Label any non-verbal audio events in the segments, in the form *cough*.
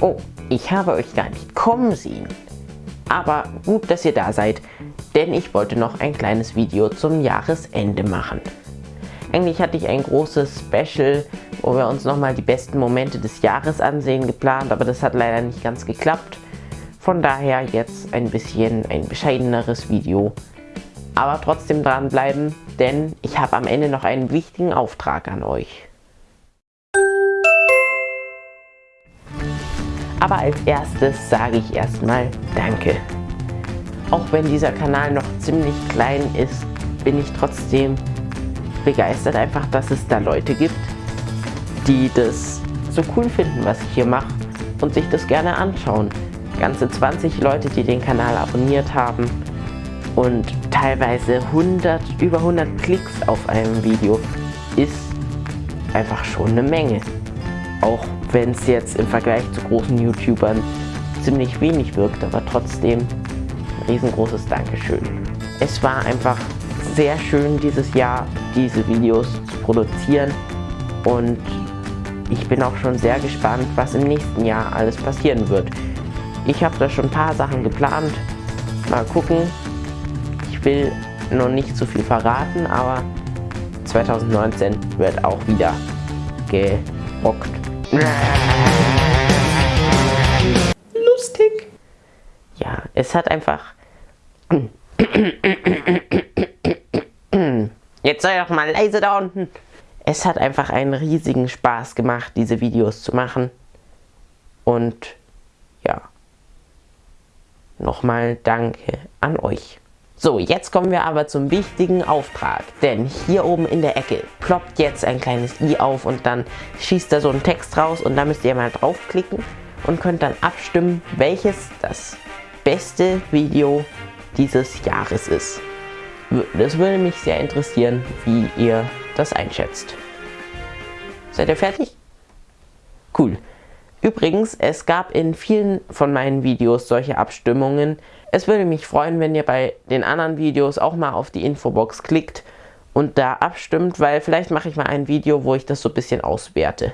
Oh, ich habe euch gar nicht kommen sehen. Aber gut, dass ihr da seid, denn ich wollte noch ein kleines Video zum Jahresende machen. Eigentlich hatte ich ein großes Special, wo wir uns nochmal die besten Momente des Jahres ansehen geplant, aber das hat leider nicht ganz geklappt. Von daher jetzt ein bisschen ein bescheideneres Video. Aber trotzdem dranbleiben, denn ich habe am Ende noch einen wichtigen Auftrag an euch. Aber als erstes sage ich erstmal Danke. Auch wenn dieser Kanal noch ziemlich klein ist, bin ich trotzdem begeistert einfach, dass es da Leute gibt, die das so cool finden, was ich hier mache und sich das gerne anschauen. Ganze 20 Leute, die den Kanal abonniert haben und teilweise 100, über 100 Klicks auf einem Video ist einfach schon eine Menge. Auch wenn es jetzt im Vergleich zu großen YouTubern ziemlich wenig wirkt, aber trotzdem ein riesengroßes Dankeschön. Es war einfach sehr schön dieses Jahr diese Videos zu produzieren und ich bin auch schon sehr gespannt, was im nächsten Jahr alles passieren wird. Ich habe da schon ein paar Sachen geplant. Mal gucken. Ich will noch nicht so viel verraten, aber 2019 wird auch wieder gerockt. Lustig. Ja, es hat einfach... Jetzt sei doch mal leise da unten. Es hat einfach einen riesigen Spaß gemacht, diese Videos zu machen. Und ja, nochmal danke an euch. So, jetzt kommen wir aber zum wichtigen Auftrag, denn hier oben in der Ecke ploppt jetzt ein kleines i auf und dann schießt da so ein Text raus und da müsst ihr mal draufklicken und könnt dann abstimmen, welches das beste Video dieses Jahres ist. Das würde mich sehr interessieren, wie ihr das einschätzt. Seid ihr fertig? Cool. Übrigens, es gab in vielen von meinen Videos solche Abstimmungen, es würde mich freuen, wenn ihr bei den anderen Videos auch mal auf die Infobox klickt und da abstimmt, weil vielleicht mache ich mal ein Video, wo ich das so ein bisschen auswerte.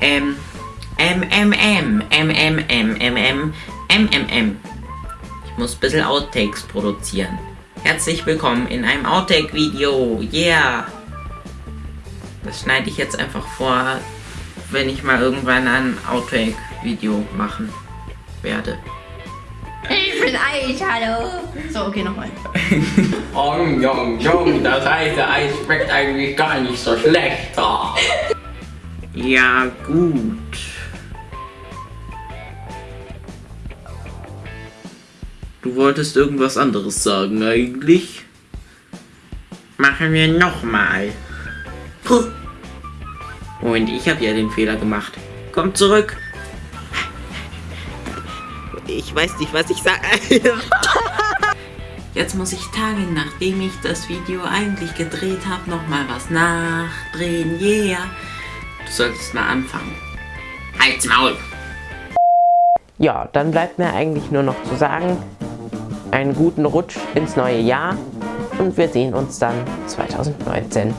Ähm, M, M, M, M, M, M, M, M, M, M, M. Ich muss ein bisschen Outtakes produzieren. Herzlich willkommen in einem Outtake-Video. Yeah! Das schneide ich jetzt einfach vor, wenn ich mal irgendwann ein Outtake Video machen werde. Ich bin Eich, hallo. So, okay, nochmal. Jong, jong, jong, das heiße Eis schmeckt eigentlich gar nicht so schlecht. Ja, gut. Du wolltest irgendwas anderes sagen eigentlich? Machen wir nochmal. Und ich habe ja den Fehler gemacht. Komm zurück. Ich weiß nicht, was ich sage. *laughs* Jetzt muss ich Tage, nachdem ich das Video eigentlich gedreht habe, nochmal was nachdrehen. Yeah. Du solltest mal anfangen. Halt's Maul. Ja, dann bleibt mir eigentlich nur noch zu sagen, einen guten Rutsch ins neue Jahr und wir sehen uns dann 2019.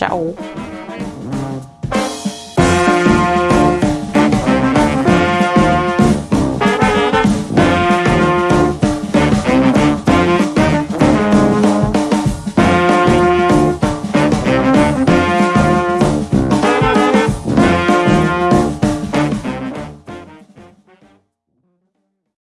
Tchau!